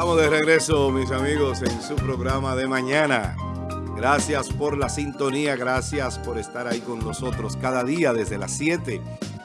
Estamos de regreso, mis amigos, en su programa de mañana. Gracias por la sintonía, gracias por estar ahí con nosotros cada día desde las 7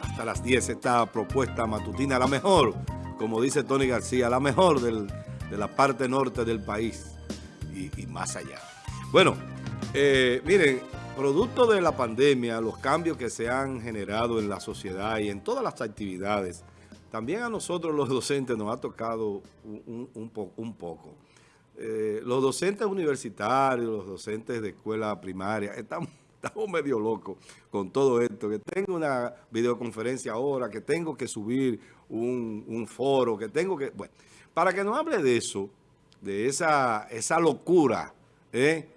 hasta las 10. Esta propuesta matutina, la mejor, como dice Tony García, la mejor de la parte norte del país y, más allá. Bueno, eh, miren, producto de la pandemia, los cambios que se han generado en la sociedad y en todas las actividades, también a nosotros los docentes nos ha tocado un, poco. Eh, los docentes universitarios, los docentes de escuela primaria, estamos, medio locos con todo esto, que tengo una videoconferencia ahora, que tengo que subir un, foro, que tengo que... Bueno, para que nos hable de eso, de esa, esa locura ¿eh?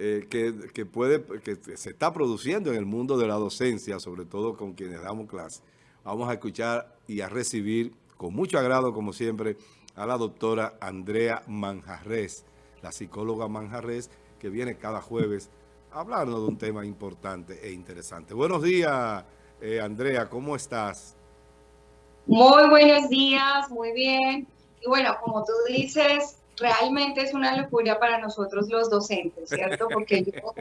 Eh, que, puede, que se está produciendo en el mundo de la docencia, sobre todo con quienes damos clase, vamos a escuchar y a recibir con mucho agrado, como siempre, a la doctora Andrea Manjarres, la psicóloga Manjarres, que viene cada jueves a hablarnos de un tema importante e interesante. Buenos días, eh, Andrea, ¿cómo estás? Muy buenos días, muy bien. Y bueno, como tú dices, realmente es una locura para nosotros los docentes, ¿cierto? Porque yo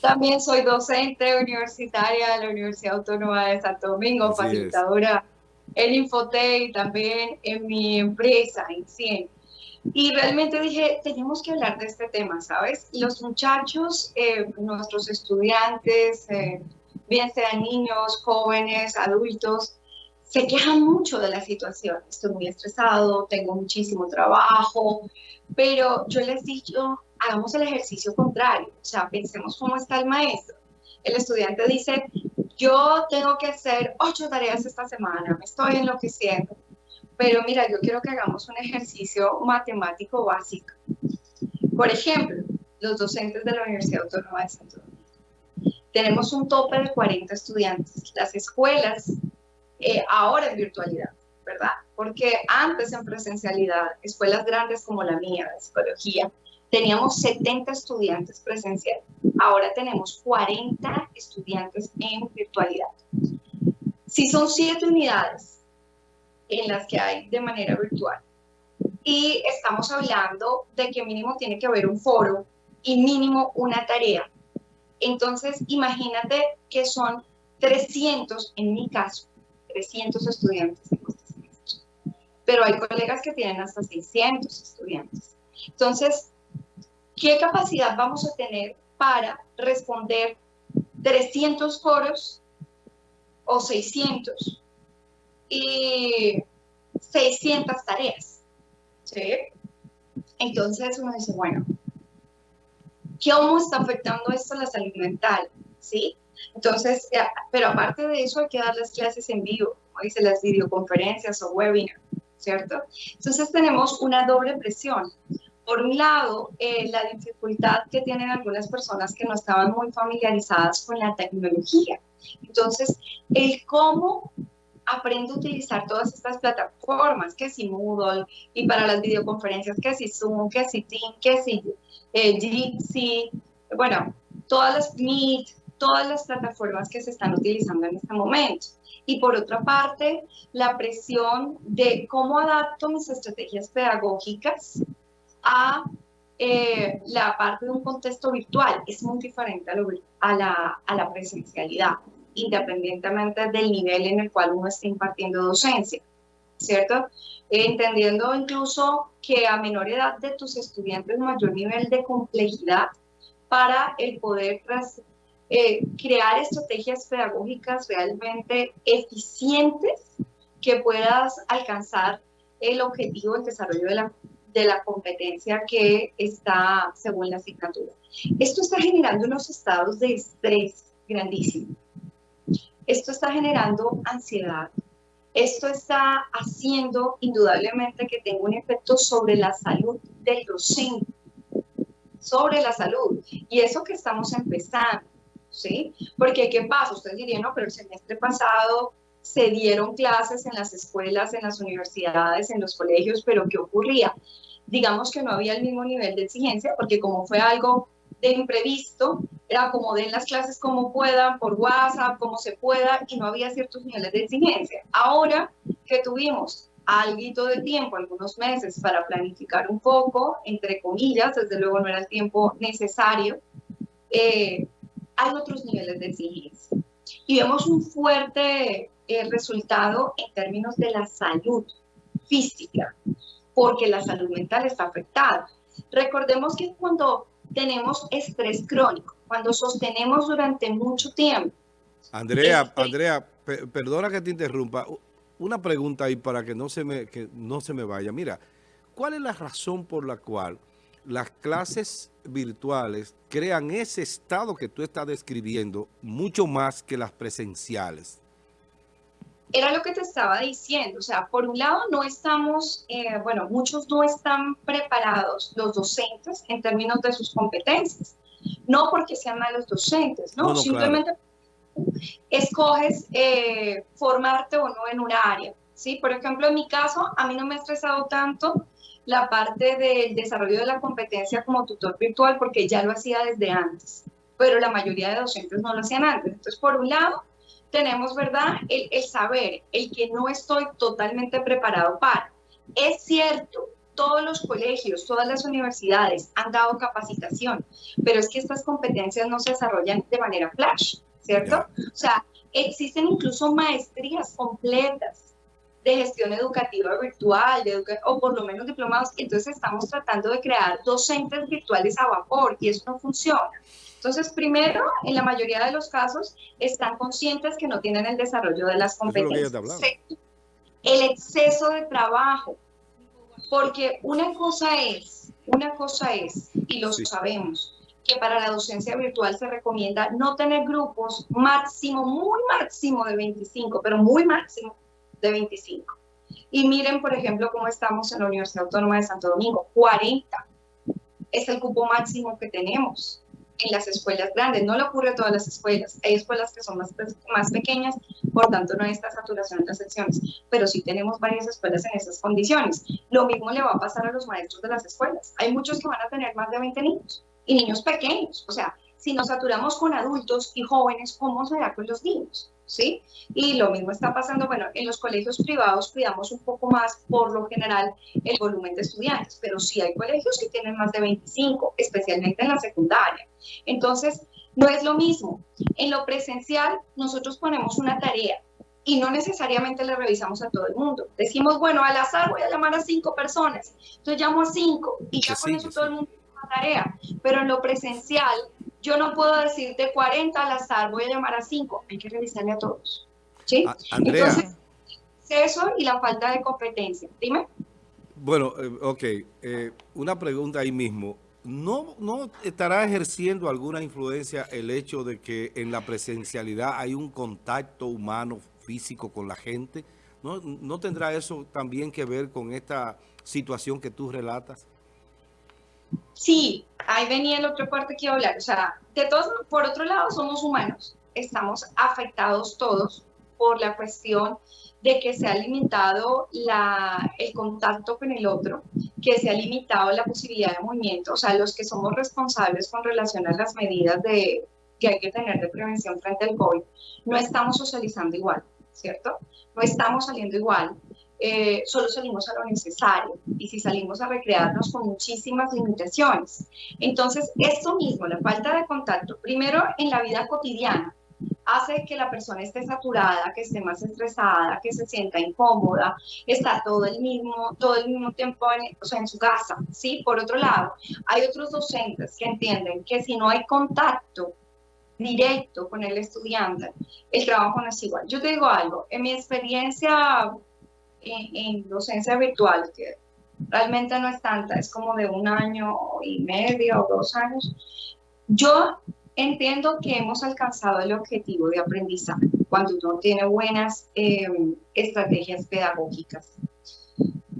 también soy docente universitaria de la Universidad Autónoma de Santo Domingo, facilitadora en Infote y también en mi empresa, en CIEN. Y realmente dije, tenemos que hablar de este tema, ¿sabes? Los muchachos, eh, nuestros estudiantes, eh, bien sean niños, jóvenes, adultos, se quejan mucho de la situación. Estoy muy estresado, tengo muchísimo trabajo, pero yo les digo, hagamos el ejercicio contrario, o sea, pensemos cómo está el maestro. El estudiante dice, yo tengo que hacer ocho tareas esta semana, me estoy enloqueciendo. Pero mira, yo quiero que hagamos un ejercicio matemático básico. Por ejemplo, los docentes de la Universidad Autónoma de Santo Domingo. Tenemos un tope de 40 estudiantes. Las escuelas, eh, ahora en virtualidad, ¿verdad? Porque antes en presencialidad, escuelas grandes como la mía, de psicología, teníamos 70 estudiantes presenciales. Ahora tenemos 40 estudiantes en virtualidad. Si son 7 unidades en las que hay de manera virtual y estamos hablando de que mínimo tiene que haber un foro y mínimo una tarea, entonces imagínate que son 300, en mi caso, 300 estudiantes. Pero hay colegas que tienen hasta 600 estudiantes. Entonces, ¿qué capacidad vamos a tener para responder 300 foros o 600 y 600 tareas? ¿Sí? Entonces uno dice, bueno, ¿cómo está afectando esto a la salud mental? ¿Sí? Entonces, eh, pero aparte de eso hay que dar las clases en vivo, como dice las videoconferencias o webinars, ¿cierto? Entonces tenemos una doble presión. Por un lado, eh, la dificultad que tienen algunas personas que no estaban muy familiarizadas con la tecnología. Entonces, el cómo aprendo a utilizar todas estas plataformas, que si Moodle, y para las videoconferencias, que si Zoom, que si Team, que si eh, bueno, todas las Meet, todas las plataformas que se están utilizando en este momento. Y por otra parte, la presión de cómo adapto mis estrategias pedagógicas a eh, la parte de un contexto virtual. Es muy diferente a, la, a la presencialidad, independientemente del nivel en el cual uno esté impartiendo docencia, ¿cierto? entendiendo incluso que a menor edad de tus estudiantes mayor nivel de complejidad para el poder eh, crear estrategias pedagógicas realmente eficientes que puedas alcanzar el objetivo del desarrollo de la de la competencia que está según la asignatura. Esto está generando unos estados de estrés grandísimos. Esto está generando ansiedad. Esto está haciendo indudablemente que tenga un efecto sobre la salud del docente, sobre la salud. Y eso que estamos empezando, ¿sí? Porque ¿qué pasa? Ustedes dirían, no, pero el semestre pasado se dieron clases en las escuelas, en las universidades, en los colegios, pero ¿qué ocurría? digamos que no había el mismo nivel de exigencia, porque como fue algo de imprevisto, era como den las clases como puedan, por WhatsApp, como se pueda, y no había ciertos niveles de exigencia. Ahora que tuvimos algo de tiempo, algunos meses, para planificar un poco, entre comillas, desde luego no era el tiempo necesario, eh, hay otros niveles de exigencia. Y vemos un fuerte eh, resultado en términos de la salud física, porque la salud mental está afectada. Recordemos que cuando tenemos estrés crónico, cuando sostenemos durante mucho tiempo. Andrea, este Andrea, perdona que te interrumpa. Una pregunta ahí para que no, se me, que no se me vaya. Mira, ¿cuál es la razón por la cual las clases virtuales crean ese estado que tú estás describiendo mucho más que las presenciales? Era lo que te estaba diciendo, o sea, por un lado no estamos, eh, bueno, muchos no están preparados, los docentes, en términos de sus competencias. No porque sean malos docentes, no, simplemente escoges eh, formarte o no en un área. ¿sí? Por ejemplo, en mi caso, a mí no me ha estresado tanto la parte del desarrollo de la competencia como tutor virtual porque ya lo hacía desde antes, pero la mayoría de docentes no lo hacían antes. Entonces, por un lado, tenemos, ¿verdad?, el, el saber, el que no estoy totalmente preparado para. Es cierto, todos los colegios, todas las universidades han dado capacitación, pero es que estas competencias no se desarrollan de manera flash, ¿cierto? O sea, existen incluso maestrías completas de gestión educativa virtual, de o por lo menos diplomados, entonces estamos tratando de crear docentes virtuales a vapor y eso no funciona. Entonces, primero, en la mayoría de los casos, están conscientes que no tienen el desarrollo de las competencias. el exceso de trabajo, porque una cosa es, una cosa es, y lo sabemos, que para la docencia virtual se recomienda no tener grupos máximo, muy máximo de 25, pero muy máximo de 25. Y miren, por ejemplo, cómo estamos en la Universidad Autónoma de Santo Domingo, 40 es el cupo máximo que tenemos en las escuelas grandes. No le ocurre a todas las escuelas. Hay escuelas que son más, más pequeñas, por tanto no hay esta saturación en las secciones, pero sí tenemos varias escuelas en esas condiciones. Lo mismo le va a pasar a los maestros de las escuelas. Hay muchos que van a tener más de 20 niños y niños pequeños. O sea, si nos saturamos con adultos y jóvenes, ¿cómo será con los niños? ¿Sí? Y lo mismo está pasando, bueno, en los colegios privados cuidamos un poco más, por lo general, el volumen de estudiantes, pero sí hay colegios que tienen más de 25, especialmente en la secundaria. Entonces, no es lo mismo. En lo presencial, nosotros ponemos una tarea y no necesariamente le revisamos a todo el mundo. Decimos, bueno, al azar voy a llamar a cinco personas. Entonces llamo a cinco y ya con eso todo el mundo tiene una tarea. Pero en lo presencial, yo no puedo decirte 40 al azar, voy a llamar a 5, hay que revisarle a todos. ¿Sí? Andrea. Entonces, eso y la falta de competencia. Dime. Bueno, eh, ok. Eh, una pregunta ahí mismo. ¿No, ¿No estará ejerciendo alguna influencia el hecho de que en la presencialidad hay un contacto humano físico con la gente? ¿No, ¿No tendrá eso también que ver con esta situación que tú relatas? Sí, ahí venía el otro parte que iba a hablar. O sea, de todos, por otro lado, somos humanos. Estamos afectados todos por la cuestión de que se ha limitado el contacto con el otro, que se ha limitado la posibilidad de movimiento. O sea, los que somos responsables con relación a las medidas de, que hay que tener de prevención frente al COVID, no estamos socializando igual, ¿cierto? No estamos saliendo igual. Eh, solo salimos a lo necesario y si salimos a recrearnos con muchísimas limitaciones. Entonces, esto mismo, la falta de contacto, primero en la vida cotidiana, hace que la persona esté saturada, que esté más estresada, que se sienta incómoda, está todo el mismo, todo el mismo tiempo en, o sea, en su casa, ¿sí? Por otro lado, hay otros docentes que entienden que si no hay contacto directo con el estudiante, el trabajo no es igual. Yo te digo algo, en mi experiencia en, docencia virtual, que realmente no es tanta, es como de un año y medio o dos años, yo entiendo que hemos alcanzado el objetivo de aprendizaje cuando uno tiene buenas eh, estrategias pedagógicas.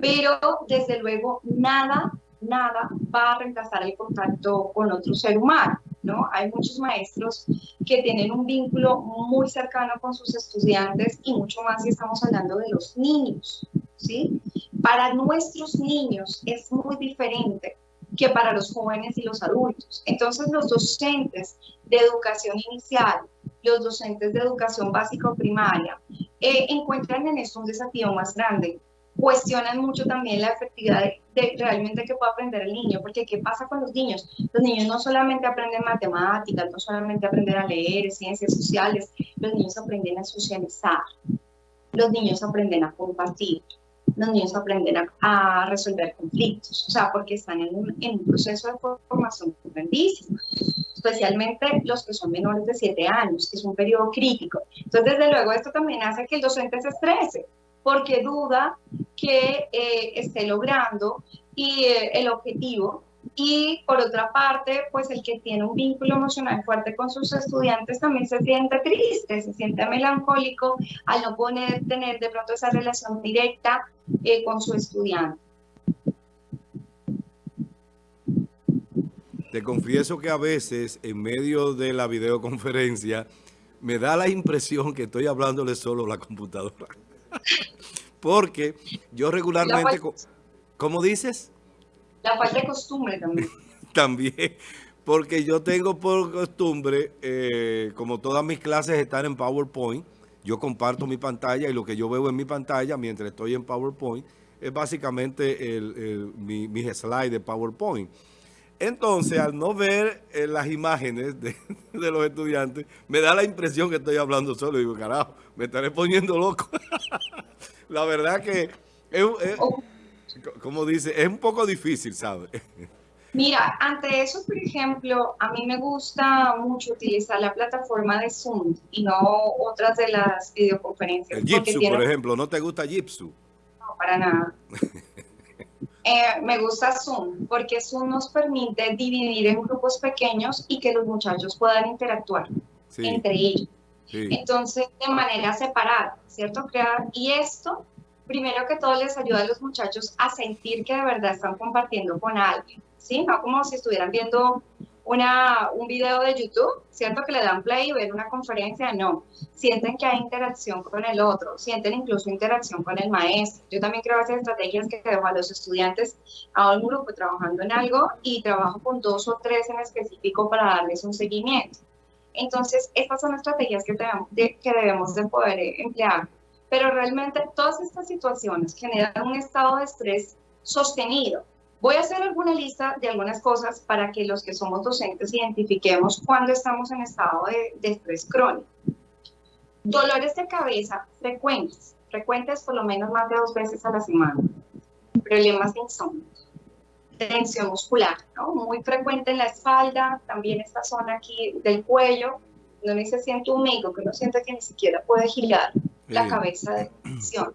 Pero desde luego nada, nada va a reemplazar el contacto con otro ser humano. ¿No? Hay muchos maestros que tienen un vínculo muy cercano con sus estudiantes y mucho más si estamos hablando de los niños, ¿sí? Para nuestros niños es muy diferente que para los jóvenes y los adultos. Entonces los docentes de educación inicial, los docentes de educación básica o primaria, eh, encuentran en esto un desafío más grande cuestionan mucho también la efectividad de, realmente que puede aprender el niño, porque ¿qué pasa con los niños? Los niños no solamente aprenden matemáticas, no solamente aprenden a leer, ciencias sociales, los niños aprenden a socializar, los niños aprenden a compartir, los niños aprenden a, resolver conflictos, o sea, porque están en un, en un proceso de formación grandísimo, especialmente los que son menores de 7 años, que es un periodo crítico. Entonces, desde luego, esto también hace que el docente se estrese, porque duda que eh, esté logrando y, eh, el objetivo. Y por otra parte, pues el que tiene un vínculo emocional fuerte con sus estudiantes también se siente triste, se siente melancólico al no poder tener de pronto esa relación directa eh, con su estudiante. Te confieso que a veces en medio de la videoconferencia me da la impresión que estoy hablándole solo a la computadora. Porque yo regularmente... ¿Cómo dices? La falta de costumbre también. también. Porque yo tengo por costumbre, eh, como todas mis clases están en PowerPoint, yo comparto mi pantalla y lo que yo veo en mi pantalla mientras estoy en PowerPoint es básicamente el, mi, mis slides de PowerPoint. Entonces, al no ver eh, las imágenes de, los estudiantes, me da la impresión que estoy hablando solo. Y digo, carajo, me estaré poniendo loco. la verdad que, es, como dice, es un poco difícil, ¿sabes? Mira, ante eso, por ejemplo, a mí me gusta mucho utilizar la plataforma de Zoom y no otras de las videoconferencias. El Jitsu, por ejemplo, ¿no te gusta Jitsu? No, para nada. Eh, me gusta Zoom porque Zoom nos permite dividir en grupos pequeños y que los muchachos puedan interactuar entre ellos. Entonces, de manera separada, ¿cierto? Crear, y esto, primero que todo, les ayuda a los muchachos a sentir que de verdad están compartiendo con alguien, ¿sí? No como si estuvieran viendo una, un video de YouTube, ¿cierto? Que le dan play y ven una conferencia, no. Sienten que hay interacción con el otro, sienten incluso interacción con el maestro. Yo también creo hacer estrategias que dejo a los estudiantes a un grupo trabajando en algo y trabajo con dos o tres en específico para darles un seguimiento. Entonces, estas son estrategias que, debemos de, que debemos de poder eh, emplear. Pero realmente todas estas situaciones generan un estado de estrés sostenido Voy a hacer alguna lista de algunas cosas para que los que somos docentes identifiquemos cuando estamos en estado de, estrés crónico. Dolores de cabeza frecuentes, frecuentes por lo menos más de dos veces a la semana. Problemas de insomnio, tensión muscular, ¿no? muy frecuente en la espalda, también esta zona aquí del cuello, donde se siente un mico, que uno siente que ni siquiera puede girar la cabeza de tensión.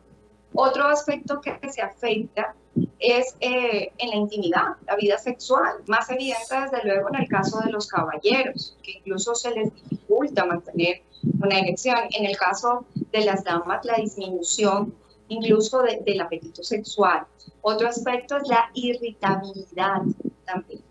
Otro aspecto que se afecta es eh, en la intimidad, la vida sexual, más evidente desde luego en el caso de los caballeros, que incluso se les dificulta mantener una erección. En el caso de las damas, la disminución incluso del apetito sexual. Otro aspecto es la irritabilidad también.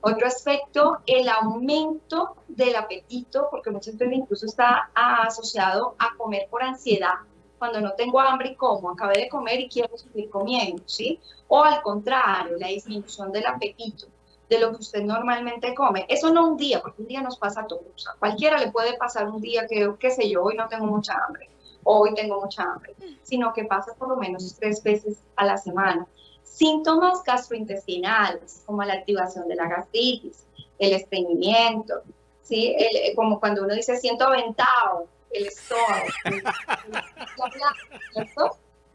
Otro aspecto, el aumento del apetito, porque muchas veces incluso está asociado a comer por ansiedad cuando no tengo hambre y como, acabé de comer y quiero seguir comiendo, ¿sí? O al contrario, la disminución del apetito de lo que usted normalmente come. Eso no un día, porque un día nos pasa a todos. Cualquiera le puede pasar un día que, qué sé yo, hoy no tengo mucha hambre, hoy tengo mucha hambre, sino que pasa por lo menos tres veces a la semana. Síntomas gastrointestinales, como la activación de la gastritis, el estreñimiento, ¿sí? como cuando uno dice siento aventado, el estómago.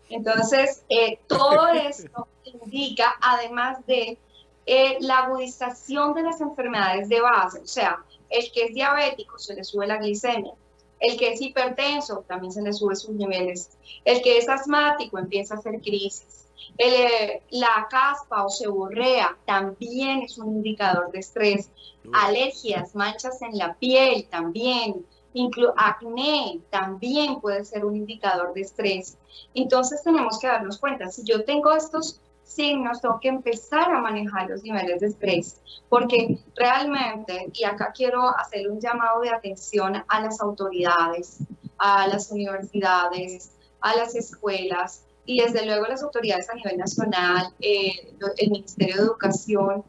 Entonces, eh, todo esto indica, además de eh, la agudización de las enfermedades de base, o sea, el que es diabético se le sube la glicemia, el que es hipertenso también se le sube sus niveles, el que es asmático empieza a hacer crisis, eh, la caspa o seborrea también es un indicador de estrés, alergias, manchas en la piel también, Inclu acné también puede ser un indicador de estrés. Entonces tenemos que darnos cuenta, si yo tengo estos signos, tengo que empezar a manejar los niveles de estrés, porque realmente, y acá quiero hacer un llamado de atención a las autoridades, a las universidades, a las escuelas, y desde luego las autoridades a nivel nacional, eh, el Ministerio de Educación,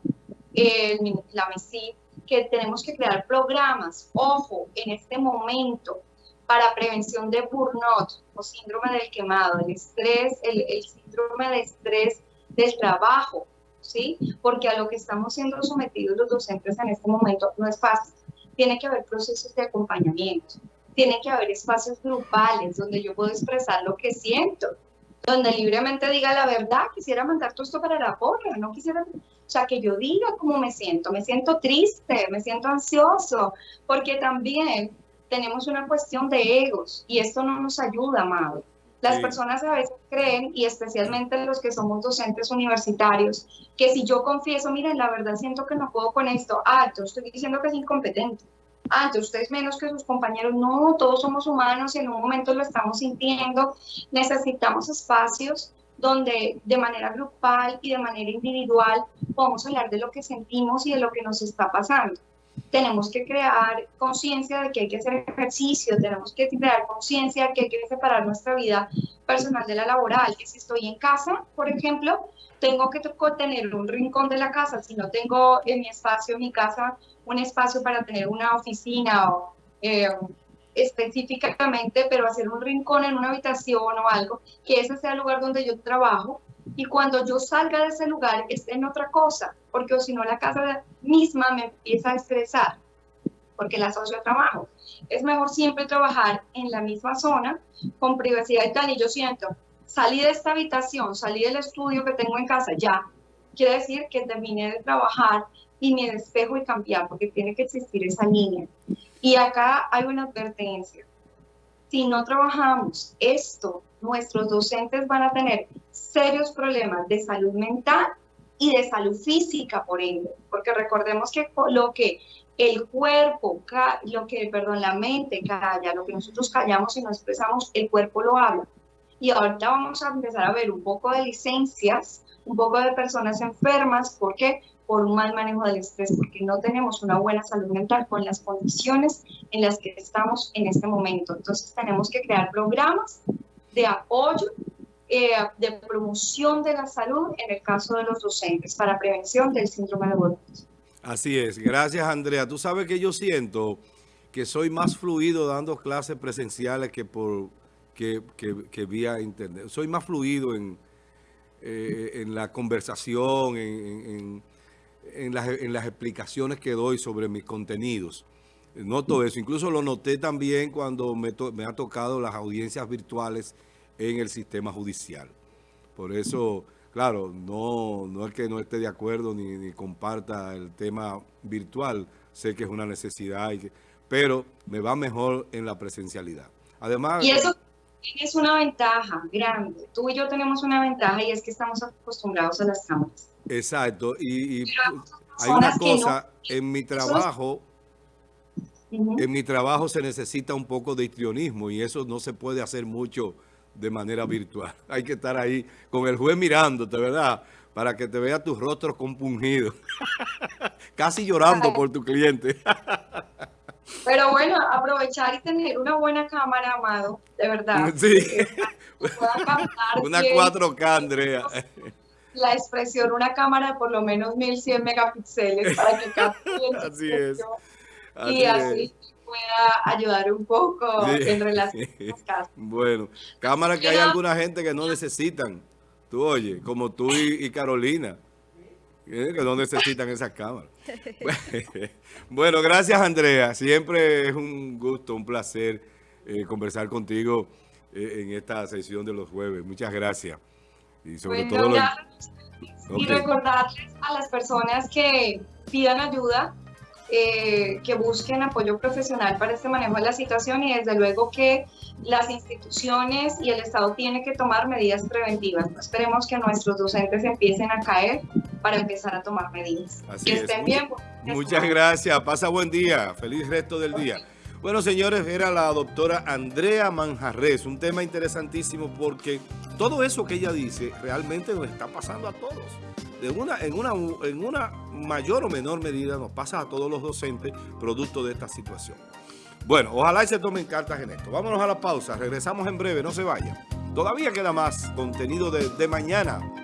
el, la MESID, que tenemos que crear programas, ojo, en este momento, para prevención de burnout o síndrome del quemado, el estrés, el, síndrome de estrés del trabajo, ¿sí? Porque a lo que estamos siendo sometidos los docentes en este momento no es fácil. Tiene que haber procesos de acompañamiento, tiene que haber espacios grupales donde yo puedo expresar lo que siento, donde libremente diga la verdad, quisiera mandar todo esto para la porra, no quisiera, o sea, que yo diga cómo me siento, me siento triste, me siento ansioso, porque también tenemos una cuestión de egos y esto no nos ayuda, amado. Las personas a veces creen, y especialmente los que somos docentes universitarios, que si yo confieso, miren, la verdad siento que no puedo con esto, ah, yo estoy diciendo que es incompetente ah, entonces usted es menos que sus compañeros. No, todos somos humanos en un momento lo estamos sintiendo. Necesitamos espacios donde de manera grupal y de manera individual podamos hablar de lo que sentimos y de lo que nos está pasando. Tenemos que crear conciencia de que hay que hacer ejercicio, tenemos que crear conciencia de que hay que separar nuestra vida personal de la laboral, que si estoy en casa, por ejemplo, tengo que tener un rincón de la casa, si no tengo en mi espacio, en mi casa, un espacio para tener una oficina o eh, específicamente, pero hacer un rincón en una habitación o algo, que ese sea el lugar donde yo trabajo. Y cuando yo salga de ese lugar esté en otra cosa, porque si no la casa misma me empieza a estresar, porque la asocio a trabajo. Es mejor siempre trabajar en la misma zona, con privacidad y tal, y yo siento, salí de esta habitación, salí del estudio que tengo en casa, ya, quiere decir que terminé de trabajar y me despejo y cambiar, porque tiene que existir esa línea. Y acá hay una advertencia. Si no trabajamos esto, nuestros docentes van a tener serios problemas de salud mental y de salud física, por ende, porque recordemos que lo que el cuerpo, lo que, perdón, la mente calla, lo que nosotros callamos y no expresamos, el cuerpo lo habla. Y ahorita vamos a empezar a ver un poco de licencias, un poco de personas enfermas, ¿por qué? por un mal manejo del estrés, porque no tenemos una buena salud mental con las condiciones en las que estamos en este momento. Entonces tenemos que crear programas de apoyo, eh, de promoción de la salud en el caso de los docentes para prevención del síndrome de burnout. Así es. Gracias, Andrea. Tú sabes que yo siento que soy más fluido dando clases presenciales que por que, que, vía internet. Soy más fluido en, eh, en la conversación, en en las, en las explicaciones que doy sobre mis contenidos. Noto eso. Incluso lo noté también cuando me, me, ha tocado las audiencias virtuales en el sistema judicial. Por eso, claro, no, no es que no esté de acuerdo ni, comparta el tema virtual. Sé que es una necesidad, pero me va mejor en la presencialidad. Además... Y eso es una ventaja grande. Tú y yo tenemos una ventaja y es que estamos acostumbrados a las cámaras. Exacto, y, hay una cosa, en mi trabajo, en mi trabajo se necesita un poco de histrionismo y eso no se puede hacer mucho de manera virtual. Hay que estar ahí con el juez mirándote, ¿verdad? Para que te vea tus rostros compungidos, casi llorando por tu cliente. Pero bueno, aprovechar y tener una buena cámara, Amado, de verdad. Sí. Una 4K, Andrea la expresión una cámara de por lo menos 1100 megapíxeles para que capte Así es. y así pueda ayudar un poco en relación a los casos. Bueno, cámara que hay alguna gente que no necesitan. Tú oye, como tú y, Carolina, que no necesitan esas cámaras. Bueno, gracias Andrea. Siempre es un gusto, un placer eh, conversar contigo eh, en esta sesión de los jueves. Muchas gracias. Y sobre todo... Y recordarles a las personas que pidan ayuda, eh, que busquen apoyo profesional para este manejo de la situación y desde luego que las instituciones y el Estado tienen que tomar medidas preventivas. No esperemos que nuestros docentes empiecen a caer para empezar a tomar medidas. que estén bien. Muchas gracias. Pasa buen día. Feliz resto del día. Bueno, señores, era la doctora Andrea Manjarres, un tema interesantísimo porque todo eso que ella dice realmente nos está pasando a todos. De una, en, una, en una mayor o menor medida nos pasa a todos los docentes producto de esta situación. Bueno, ojalá y se tomen cartas en esto. Vámonos a la pausa, regresamos en breve, no se vayan. Todavía queda más contenido de mañana.